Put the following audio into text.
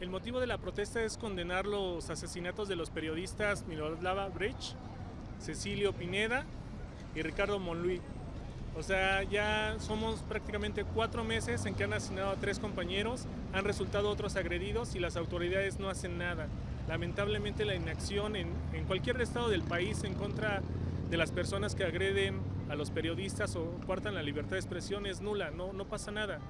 El motivo de la protesta es condenar los asesinatos de los periodistas Miroslava Brecht, Cecilio Pineda y Ricardo Monluí. O sea, ya somos prácticamente cuatro meses en que han asesinado a tres compañeros, han resultado otros agredidos y las autoridades no hacen nada. Lamentablemente la inacción en, en cualquier estado del país en contra de las personas que agreden a los periodistas o cuartan la libertad de expresión es nula, no, no pasa nada.